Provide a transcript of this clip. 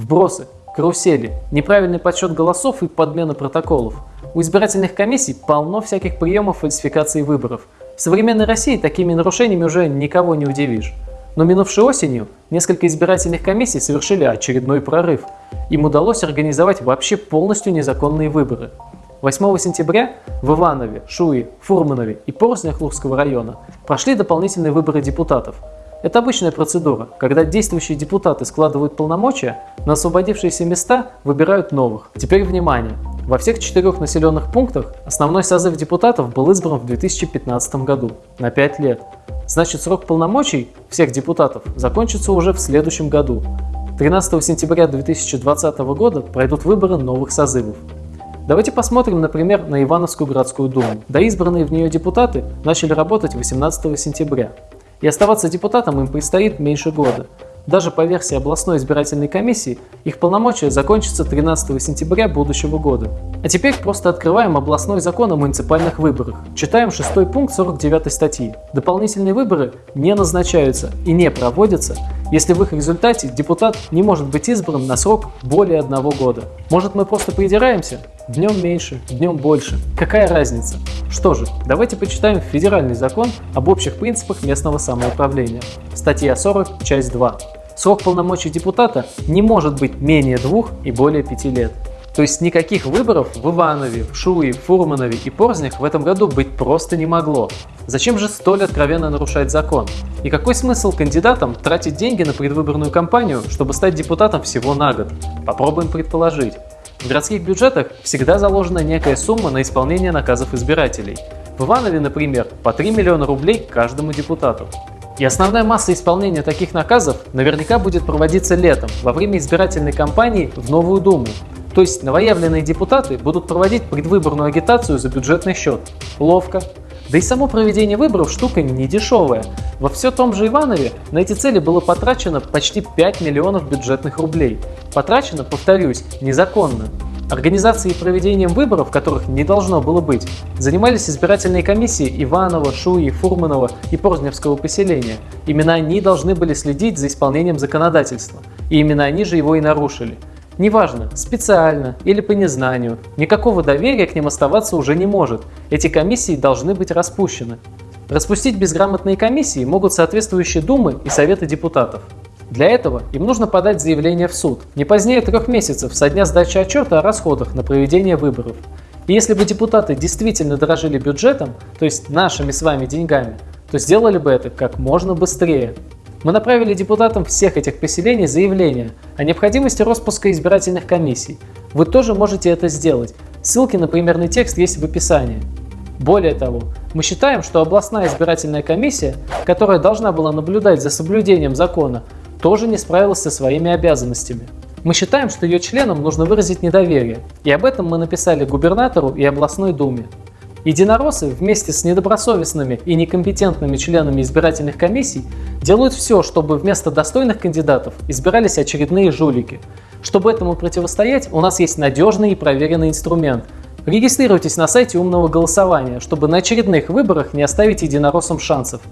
вбросы, карусели, неправильный подсчет голосов и подмена протоколов. У избирательных комиссий полно всяких приемов фальсификации выборов. В современной России такими нарушениями уже никого не удивишь. Но минувшей осенью несколько избирательных комиссий совершили очередной прорыв. Им удалось организовать вообще полностью незаконные выборы. 8 сентября в Иванове, Шуе, Фурманове и Порзнях Лурского района прошли дополнительные выборы депутатов. Это обычная процедура, когда действующие депутаты складывают полномочия, на освободившиеся места выбирают новых. Теперь внимание! Во всех четырех населенных пунктах основной созыв депутатов был избран в 2015 году, на 5 лет. Значит, срок полномочий всех депутатов закончится уже в следующем году. 13 сентября 2020 года пройдут выборы новых созывов. Давайте посмотрим, например, на Ивановскую городскую думу. Да избранные в нее депутаты начали работать 18 сентября. И оставаться депутатом им предстоит меньше года. Даже по версии областной избирательной комиссии, их полномочия закончатся 13 сентября будущего года. А теперь просто открываем областной закон о муниципальных выборах. Читаем 6 пункт 49 статьи. Дополнительные выборы не назначаются и не проводятся, если в их результате депутат не может быть избран на срок более одного года. Может мы просто придираемся? Днем меньше, днем больше. Какая разница? Что же, давайте почитаем федеральный закон об общих принципах местного самоуправления. Статья 40, часть 2. Срок полномочий депутата не может быть менее двух и более пяти лет. То есть никаких выборов в Иванове, в Шуе, Фурманове и Порзнях в этом году быть просто не могло. Зачем же столь откровенно нарушать закон? И какой смысл кандидатам тратить деньги на предвыборную кампанию, чтобы стать депутатом всего на год? Попробуем предположить. В городских бюджетах всегда заложена некая сумма на исполнение наказов избирателей. В Иванове, например, по 3 миллиона рублей каждому депутату. И основная масса исполнения таких наказов наверняка будет проводиться летом, во время избирательной кампании в Новую Думу. То есть новоявленные депутаты будут проводить предвыборную агитацию за бюджетный счет. Ловко. Да и само проведение выборов штука не дешевая. Во все том же Иванове на эти цели было потрачено почти 5 миллионов бюджетных рублей. Потрачено, повторюсь, незаконно. Организацией и проведением выборов, которых не должно было быть, занимались избирательные комиссии Иванова, Шуи, Фурманова и Порзневского поселения. Именно они должны были следить за исполнением законодательства. И именно они же его и нарушили. Неважно, специально или по незнанию, никакого доверия к ним оставаться уже не может. Эти комиссии должны быть распущены. Распустить безграмотные комиссии могут соответствующие думы и советы депутатов. Для этого им нужно подать заявление в суд не позднее трех месяцев со дня сдачи отчета о расходах на проведение выборов. И если бы депутаты действительно дорожили бюджетом, то есть нашими с вами деньгами, то сделали бы это как можно быстрее. Мы направили депутатам всех этих поселений заявление о необходимости распуска избирательных комиссий. Вы тоже можете это сделать. Ссылки на примерный текст есть в описании. Более того, мы считаем, что областная избирательная комиссия, которая должна была наблюдать за соблюдением закона, тоже не справилась со своими обязанностями. Мы считаем, что ее членам нужно выразить недоверие, и об этом мы написали губернатору и областной думе. Единороссы вместе с недобросовестными и некомпетентными членами избирательных комиссий делают все, чтобы вместо достойных кандидатов избирались очередные жулики. Чтобы этому противостоять, у нас есть надежный и проверенный инструмент. Регистрируйтесь на сайте умного голосования, чтобы на очередных выборах не оставить единороссам шансов.